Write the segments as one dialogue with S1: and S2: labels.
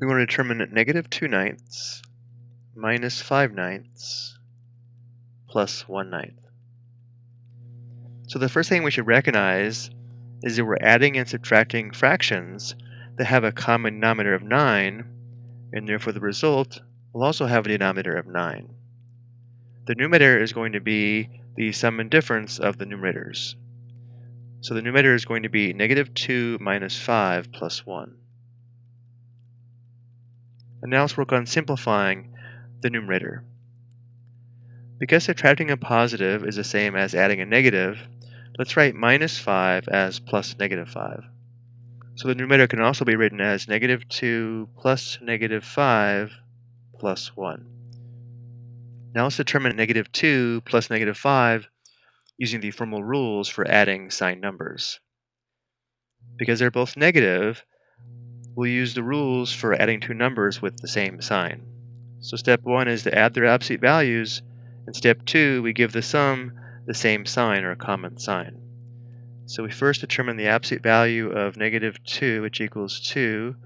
S1: we want to determine negative 2 ninths minus 5 ninths plus 1 ninth. So the first thing we should recognize is that we're adding and subtracting fractions that have a common denominator of 9, and therefore the result will also have a denominator of 9. The numerator is going to be the sum and difference of the numerators. So the numerator is going to be negative 2 minus 5 plus 1. And now let's work on simplifying the numerator. Because subtracting a positive is the same as adding a negative, let's write minus 5 as plus negative 5. So the numerator can also be written as negative 2 plus negative 5 plus 1. Now let's determine negative 2 plus negative 5 using the formal rules for adding signed numbers. Because they're both negative, we'll use the rules for adding two numbers with the same sign. So step one is to add their absolute values, and step two, we give the sum the same sign or a common sign. So we first determine the absolute value of negative 2, which equals 2,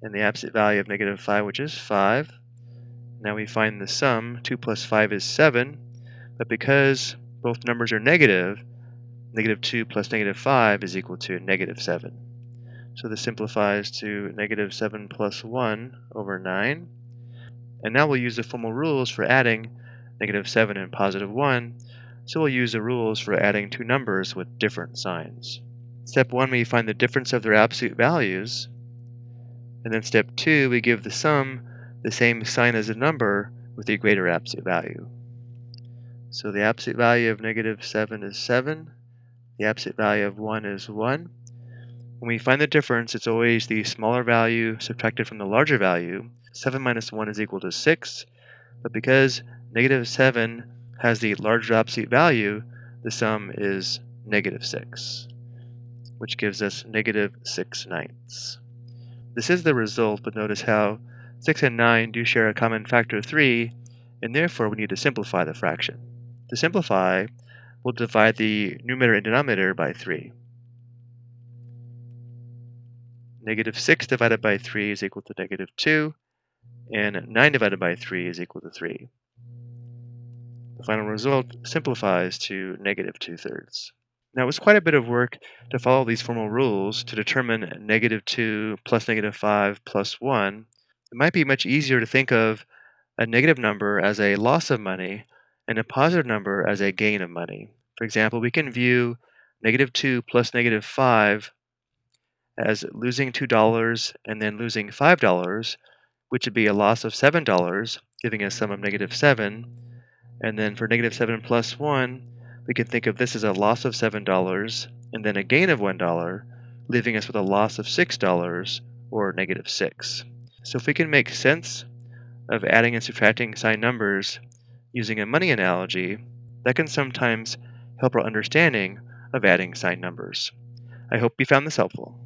S1: and the absolute value of negative 5, which is 5. Now we find the sum, 2 plus 5 is 7, but because both numbers are negative, negative 2 plus negative 5 is equal to negative 7. So this simplifies to negative 7 plus 1 over 9. And now we'll use the formal rules for adding negative 7 and positive 1. So we'll use the rules for adding two numbers with different signs. Step 1, we find the difference of their absolute values. And then step 2, we give the sum the same sign as the number with the greater absolute value. So the absolute value of negative 7 is 7. The absolute value of 1 is 1. When we find the difference, it's always the smaller value subtracted from the larger value. 7 minus 1 is equal to 6, but because negative 7 has the larger absolute value, the sum is negative 6, which gives us negative 6 ninths. This is the result, but notice how 6 and 9 do share a common factor of 3, and therefore we need to simplify the fraction. To simplify, we'll divide the numerator and denominator by 3. Negative 6 divided by 3 is equal to negative 2, and 9 divided by 3 is equal to 3. The final result simplifies to negative 2 thirds. Now it was quite a bit of work to follow these formal rules to determine negative 2 plus negative 5 plus 1. It might be much easier to think of a negative number as a loss of money and a positive number as a gain of money. For example, we can view negative 2 plus negative 5 as losing $2 and then losing $5, which would be a loss of $7, giving us a sum of negative 7. And then for negative 7 plus 1, we can think of this as a loss of $7 and then a gain of $1, leaving us with a loss of $6 or negative 6. So if we can make sense of adding and subtracting signed numbers using a money analogy, that can sometimes help our understanding of adding signed numbers. I hope you found this helpful.